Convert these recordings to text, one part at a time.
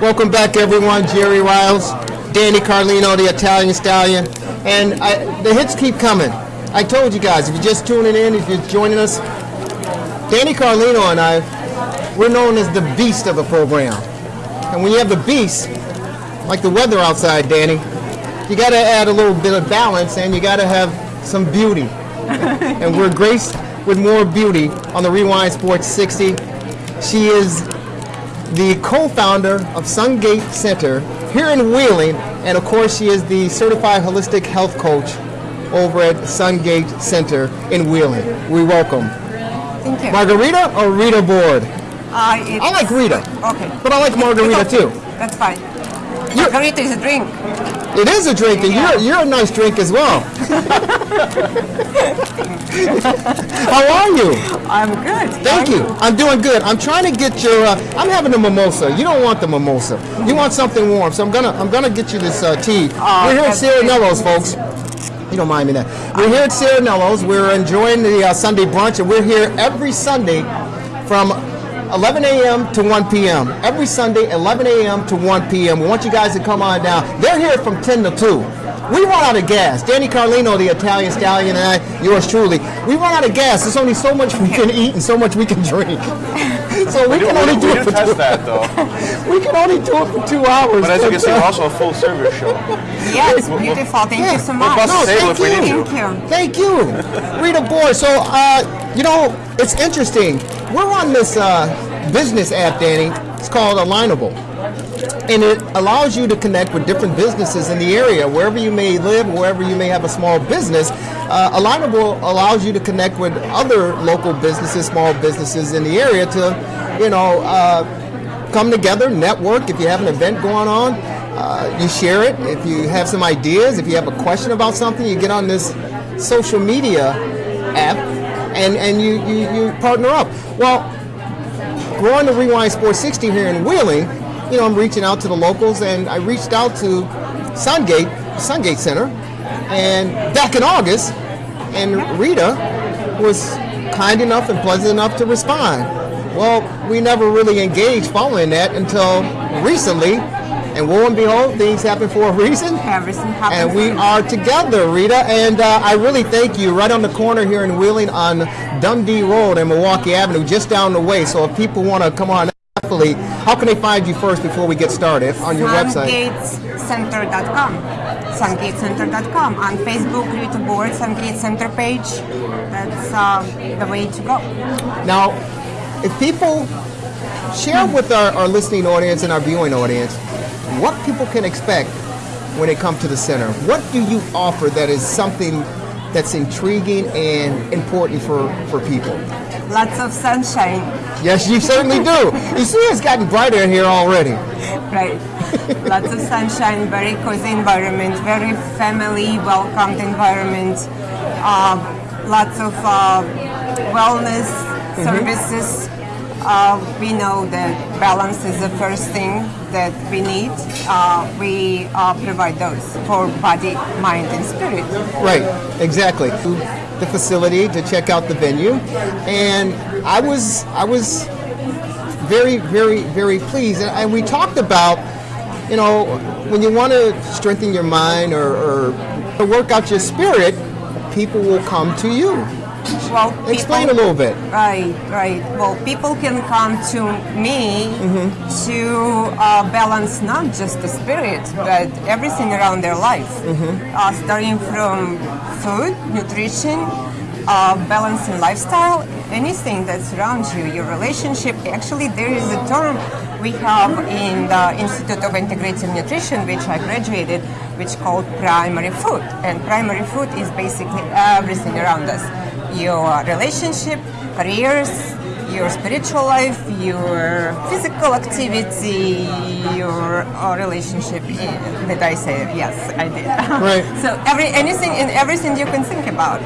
Welcome back, everyone. Jerry Riles, Danny Carlino, the Italian Stallion, and I, the hits keep coming. I told you guys, if you're just tuning in, if you're joining us, Danny Carlino and I, we're known as the beast of the program. And when you have the beast, like the weather outside, Danny, you got to add a little bit of balance and you got to have some beauty. and we're graced with more beauty on the Rewind Sports 60. She is the co-founder of Sungate Center here in Wheeling, and of course she is the certified holistic health coach over at Sungate Center in Wheeling. We welcome Thank you. Margarita or Rita Board. Uh, I like Rita, Okay. but I like Margarita too. That's fine. Margarita is a drink. It is a drink, and Yeah. you're, you're a nice drink as well. How are you? I'm good. Thank you. I'm doing good. I'm trying to get your. Uh, I'm having a mimosa. You don't want the mimosa. You want something warm. So I'm gonna. I'm gonna get you this uh, tea. We're here at that's Cirinello's, folks. You don't mind me that. We're here at Cirinello's. We're enjoying the uh, Sunday brunch, and we're here every Sunday from 11 a.m. to 1 p.m. Every Sunday, 11 a.m. to 1 p.m. We want you guys to come on down. They're here from 10 to 2. We run out of gas. Danny Carlino, the Italian stallion, and I, yours truly, we run out of gas. There's only so much we can eat and so much we can drink. So we We do, can we only do, do we it do for test two. that though. We can only do it for two hours. But as you can see, we're also a full service show. Yes, beautiful. Thank Yeah. you so We'll much. No, thank if we need you. Thank you. Thank you, Rita Boy. So, uh, you know, it's interesting. We're on this uh, business app, Danny. It's called Alignable, and it allows you to connect with different businesses in the area, wherever you may live, wherever you may have a small business. Uh, Alignable allows you to connect with other local businesses, small businesses in the area to, you know. Uh, come together, network. If you have an event going on, uh, you share it. If you have some ideas, if you have a question about something, you get on this social media app and, and you, you, you partner up. Well, growing the Rewind Sports 60 here in Wheeling, you know, I'm reaching out to the locals and I reached out to Sungate, Sungate Center, and back in August, and Rita was kind enough and pleasant enough to respond. Well, we never really engaged following that until recently, and lo and behold, things happen for a reason. Everything happens. And we are together, Rita. And uh, I really thank you. Right on the corner here in Wheeling on Dundee Road and Milwaukee Avenue, just down the way. So if people want to come on, definitely, how can they find you first before we get started on your website? SungatesCenter.com. SungatesCenter.com. On Facebook, Rita Board, Sungate Center page. That's um, the way to go. Now, if people share with our, our listening audience and our viewing audience what people can expect when they come to the center. What do you offer that is something that's intriguing and important for, for people? Lots of sunshine. Yes, you certainly do. You see, it's gotten brighter in here already. Right. Lots of sunshine, very cozy environment, very family welcomed environment. Uh, lots of uh, wellness services. Uh, we know that balance is the first thing that we need. Uh, we uh, provide those for body, mind, and spirit. Right, exactly. The facility to check out the venue, and I was I was very very very pleased, and, we talked about you know when you want to strengthen your mind or, or work out your spirit, people will come to you. Well, Explain a little bit. Right, right. Well, people can come to me Mm-hmm. to uh, balance not just the spirit, but everything around their life. Mm-hmm. Uh, starting from food, nutrition, uh, balancing lifestyle, anything that's around you, your relationship. Actually, there is a term we have in the Institute of Integrative Nutrition, which I graduated, which called primary food. And primary food is basically everything around us your relationship, careers, your spiritual life, your physical activity, your uh, relationship. eh, Did I say it? Yes, I did. Right. so every anything and everything you can think about.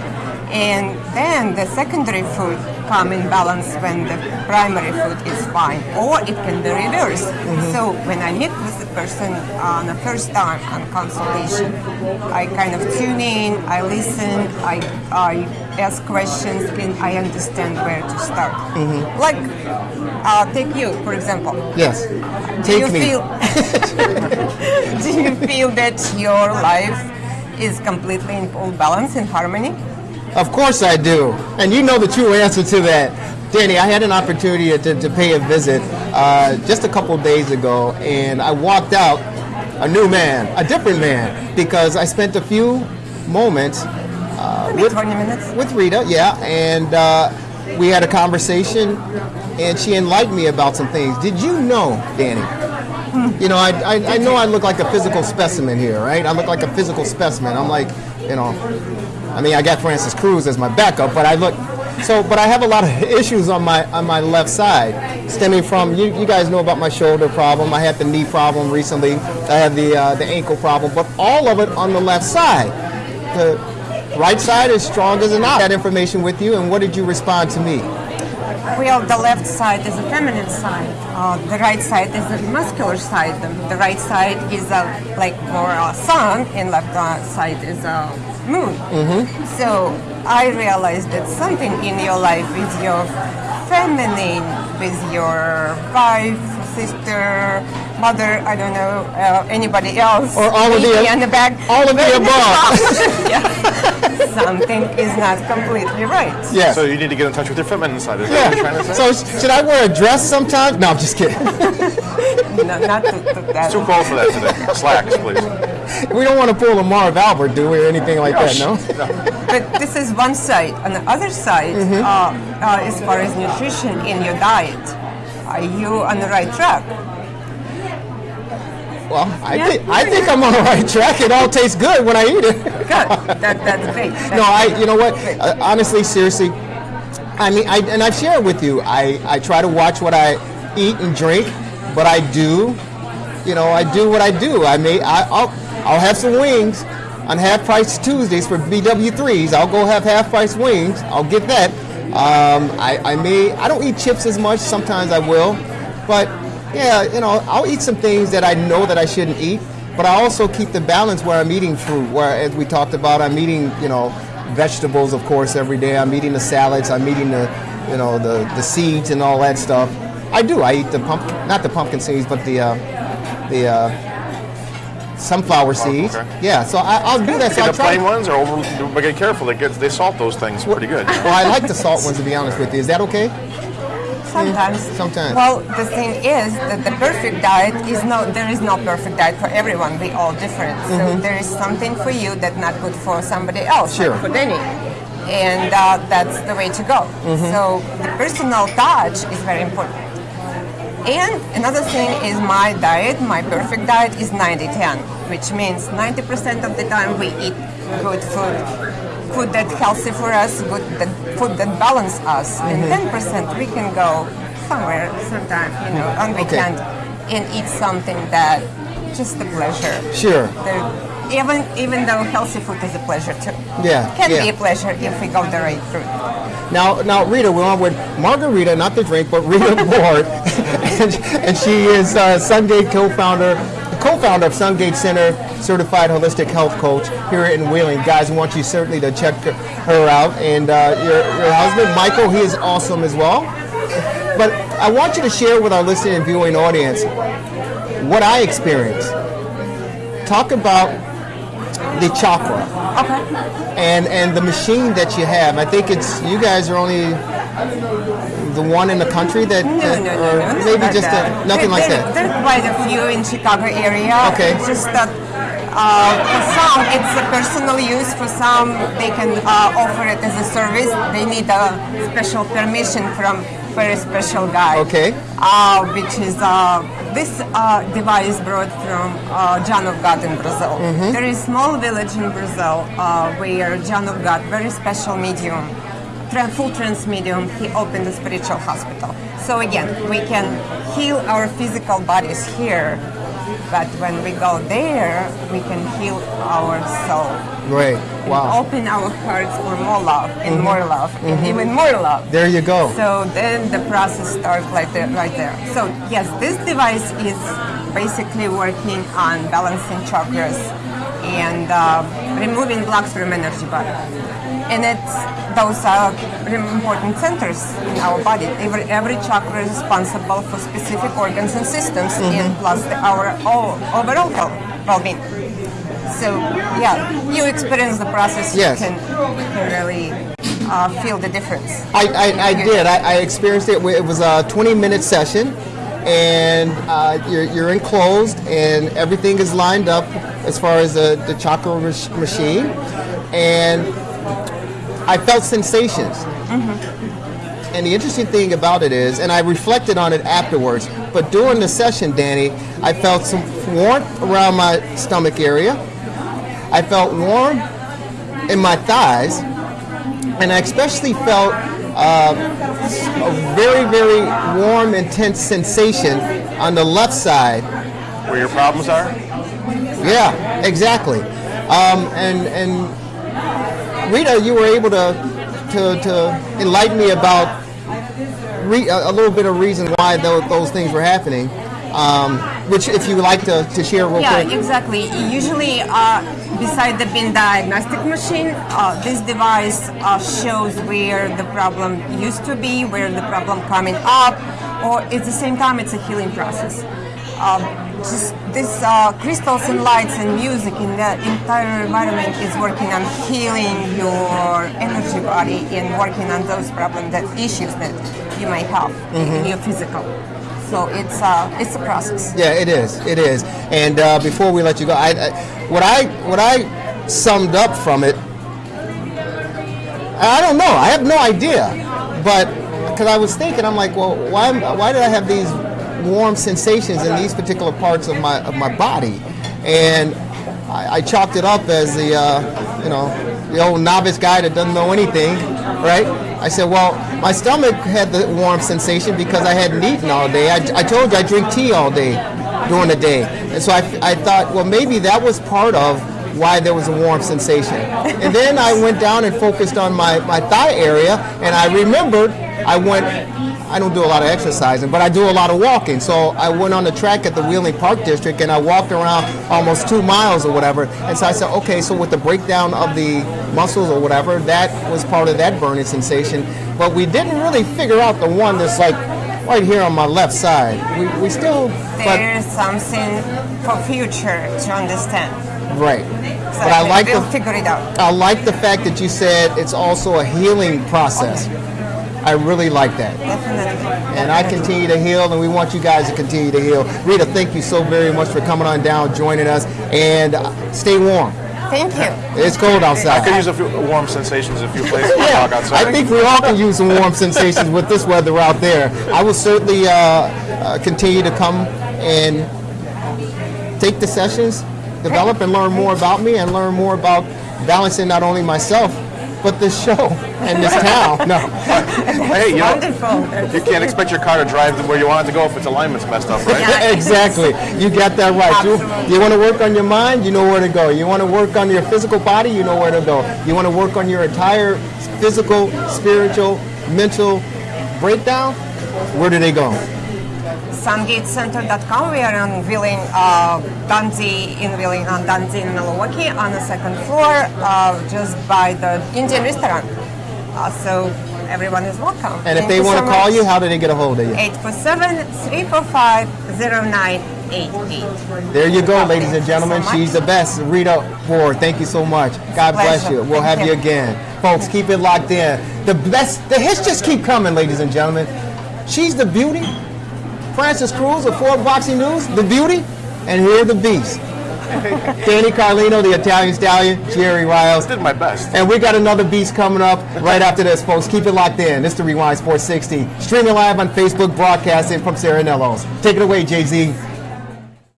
And then the secondary food come in balance when the primary food is fine, or it can be reversed. So when I meet with the person on the first time on consultation, I kind of tune in, I listen, I, I ask questions, and I understand where to start. Like, uh, take you, for example. Yes. Do you Take me. feel do you feel that your life is completely in full balance and harmony? Of course I do. And you know the true answer to that. Danny, I had an opportunity to, to pay a visit uh, just a couple days ago, and I walked out a new man, a different man, because I spent a few moments Maybe with- 20 minutes. with Rita, yeah, and uh, we had a conversation, and she enlightened me about some things. Did you know, Danny? You know, I, I, I know I look like a physical specimen here, right? I look like a physical specimen. I'm like, you know, I mean, I got Francis Cruz as my backup, but I look so. But I have a lot of issues on my on my left side, stemming from you. You guys know about my shoulder problem. I had the knee problem recently. I have the uh, the ankle problem, but all of it on the left side. The right side is strong as an ox. That information with you, and what did you respond to me? Well, the left side is a feminine side. Uh, the right side is a muscular side. The, right side is a, like more uh, sun, and left uh, side is a moon. So I realized that something in your life is your feminine, with your wife, sister, mother. I don't know uh, anybody else. Or all of the- Maybe on the back. all of the above. yeah. Something is not completely right. Yes. So you need to get in touch with your feminine side. Is that what you're trying to Yeah. say? So should I wear a dress sometimes? No, I'm just kidding. No, not to, to that. Too cold for that today. Slacks, please. we don't want to pull a Marv Albert, do we, or anything like that? No. But this is one side. On the other side, Mm-hmm. uh, uh, as far as nutrition in your diet, are you on the right track? Well, I Yeah. think I think I'm on the right track. It all tastes good when I eat it. Good. That, that's great. That's No, I. You know what? Uh, honestly, seriously, I mean, I and I've shared with you. I I try to watch what I eat and drink, but I do, you know, I do what I do. I may I, I'll I'll have some wings on half price Tuesdays for BW3s. I'll go have half price wings. I'll get that. Um, I I may I don't eat chips as much. Sometimes I will, but yeah, you know, I'll eat some things that I know that I shouldn't eat. But I also keep the balance where I'm eating fruit. Where, as we talked about, I'm eating, you know, vegetables, of course, every day. I'm eating the salads. I'm eating the, you know, the, the seeds and all that stuff. I do. I eat the pumpkin, not the pumpkin seeds, but the uh, the uh, sunflower seeds. okay. Yeah. So I, I'll do that. So the plain ones, or over, but get careful. They get they salt those things pretty good. Well, I like the salt ones to be honest with you. Is that okay? Sometimes. sometimes. Well, the thing is that the perfect diet is no. There is no perfect diet for everyone. We all different. So there is something for you that's not good for somebody else. Sure. Like for Denny. And uh, that's the way to go. So the personal touch is very important. And another thing is my diet, my perfect diet is 90-10, which means 90% of the time we eat good food, food that's healthy for us, good that, food that balance us, and mm-hmm. 10% we can go somewhere sometime, you know, on Okay. weekend and eat something that just a pleasure. Sure. There- even even though healthy food is a pleasure too. Yeah, Can yeah. be a pleasure if we go the right route. Now, now, Rita, we're on with Margarita, not the drink, but Rita Ward, and, and she is uh, Sungate co-founder, co-founder of Sungate Center, certified holistic health coach here in Wheeling. Guys, I want you certainly to check her out, and uh, your, your husband Michael, he is awesome as well. But I want you to share with our listening and viewing audience what I experienced. Talk about the chakra Okay. and and the machine that you have. I think it's you guys are only the one in the country that, No, that- no, no, or no, no, maybe just a, nothing there, like there, that. There are quite a few in Chicago area. Okay. It's just that uh, for some it's a personal use. For some they can uh, offer it as a service. They need a special permission from very special guy. Okay. Uh, which is uh, this uh, device brought from uh, John of God in Brazil. Mm-hmm. There is small village in Brazil uh, where John of God, very special medium, full trance medium, he opened a spiritual hospital. So again, we can heal our physical bodies here But when we go there, we can heal our soul. Great. and Wow. Open our hearts for more love and mm-hmm. more love and mm-hmm. even more love. There you go. So then the process starts like there, right there. So yes, this device is basically working on balancing chakras and uh, removing blocks from energy body. And it's those are important centers in our body. Every, every chakra is responsible for specific organs and systems, and plus the, our all, overall health, well-being. So yeah, you experience the process. Yes. You can, you can really uh, feel the difference. I, I, I did. I, I experienced it. It was a 20 minute session, and uh, you're, you're enclosed, and everything is lined up as far as the, the chakra mach- machine. And I felt sensations. And the interesting thing about it is, and I reflected on it afterwards, but during the session, Danny, I felt some warmth around my stomach area. I felt warm in my thighs, and I especially felt uh, a very, very warm, intense sensation on the left side. Where your problems are? Yeah, exactly. Um, and and Rita, you were able to to, to enlighten me about re, a, a little bit of reason why those, those things were happening. Um, which, if you would like to, to share real Yeah, quick. exactly. Usually, uh, beside the bin diagnostic machine, uh, this device uh, shows where the problem used to be, where the problem coming up, or at the same time, it's a healing process. Um, just this uh, crystals and lights and music in the entire environment is working on healing your energy body and working on those problems, that issues that you might have in your physical. So it's uh, it's a process. Yeah, it is. It is. And uh, before we let you go, I, I, what I what I summed up from it, I don't know. I have no idea, but because I was thinking, I'm like, well, why why did I have these warm sensations in these particular parts of my of my body? And I, I chalked it up as the uh, you know the old novice guy that doesn't know anything, right? I said, well, my stomach had the warm sensation because I hadn't eaten all day. I, I told you I drink tea all day during the day, and so I, I thought, well, maybe that was part of why there was a warm sensation. And then I went down and focused on my, my thigh area, and I remembered I went. I don't do a lot of exercising, but I do a lot of walking. So I went on the track at the Wheeling Park District and I walked around almost two miles or whatever. And so I said, okay, so with the breakdown of the muscles or whatever, that was part of that burning sensation. But we didn't really figure out the one that's like right here on my left side. We, we still, There's something for future to understand. right. But I like we'll the figure it out. I like the fact that you said it's also a healing process. I really like that. Definitely. And I continue to heal, and we want you guys to continue to heal. Rita, thank you so very much for coming on down, joining us, and uh, stay warm. Thank you. It's cold outside. I outside. could use a few warm sensations, a few places Yeah, outside. I think we all can use some warm sensations with this weather out there. I will certainly uh, uh, continue to come and take the sessions, develop and learn more about me, and learn more about balancing not only myself, but this show and this town. No. hey, you know, Wonderful. you can't expect your car to drive to where you want it to go if its alignment's messed up, right? Yeah. exactly. You got that right. You, you want to work on your mind, you know where to go. You want to work on your physical body, you know where to go. You want to work on your entire physical, spiritual, mental breakdown, where do they go? SungateCenter.com. We are on Wheeling, uh, Dundee, in Wheeling, on Dundee in Milwaukee, on the second floor, uh, just by the Indian restaurant. Uh, so everyone is welcome. And if Thank they want so to call much. you, how do they get a hold of you? 847-345-0988. There you go, ladies and gentlemen. so She's the best. Rita Ford, thank you so much. God bless you. We'll Thank have you you. again. Folks, keep it locked in. The best, the hits just keep coming, ladies and gentlemen. She's the beauty. Francis Cruz of Ford Boxing News, the beauty. And here are the beasts. Danny Carlino, the Italian stallion, Jerry Riles. Did my best. And we got another beast coming up right after this, folks. Keep it locked in. This is the Rewind Sports 60. Streaming live on Facebook, broadcasting from Serenello's. Take it away, Jay Z.